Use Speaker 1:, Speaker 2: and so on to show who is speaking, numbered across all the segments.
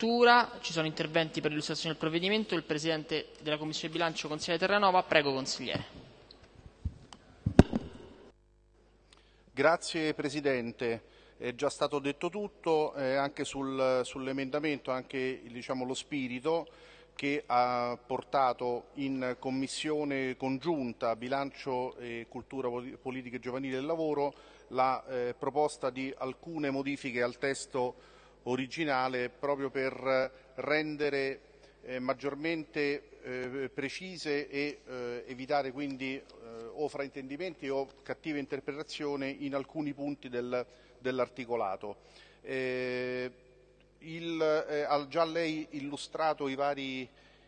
Speaker 1: Cultura. Ci sono interventi per l'illustrazione del provvedimento. Il Presidente della Commissione Bilancio, consigliere Terranova. Prego, consigliere.
Speaker 2: Grazie Presidente. È già stato detto tutto eh, anche sul, sull'emendamento, anche diciamo, lo spirito che ha portato in commissione congiunta bilancio e cultura politica giovanile e lavoro la eh, proposta di alcune modifiche al testo originale proprio per rendere eh, maggiormente eh, precise e eh, evitare quindi eh, o fraintendimenti o cattive interpretazioni in alcuni punti del, dell'articolato. Eh, ha già lei illustrato i vari,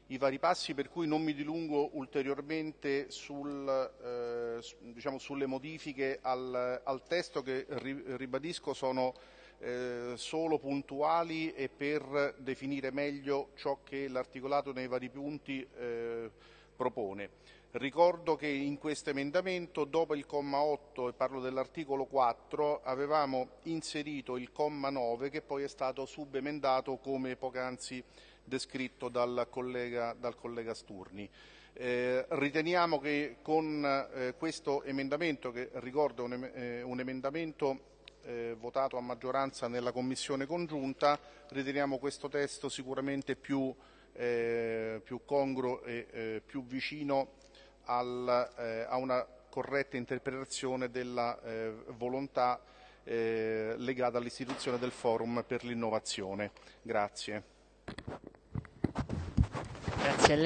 Speaker 2: i vari, passi per cui non mi dilungo ulteriormente sul, eh, diciamo, sulle modifiche al, al, testo che ribadisco sono eh, solo puntuali e per definire meglio ciò che l'articolato nei vari punti eh, propone. Ricordo che in questo emendamento, dopo il comma 8, e parlo dell'articolo 4, avevamo inserito il comma 9 che poi è stato subemendato come poc'anzi descritto dal collega, dal collega Sturni. Eh, riteniamo che con eh, questo emendamento, che ricordo è un, eh, un emendamento eh, votato a maggioranza nella commissione congiunta, riteniamo questo testo sicuramente più, eh, più congruo e eh, più vicino al, eh, a una corretta interpretazione della eh, volontà eh, legata all'istituzione del forum per l'innovazione. Grazie.
Speaker 1: Grazie